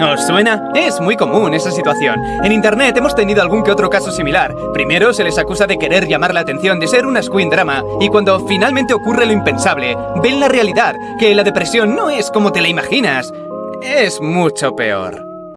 ¿Os suena? Es muy común esa situación. En internet hemos tenido algún que otro caso similar. Primero se les acusa de querer llamar la atención, de ser una screen drama, y cuando finalmente ocurre lo impensable, ven la realidad, que la depresión no es como te la imaginas. Es mucho peor.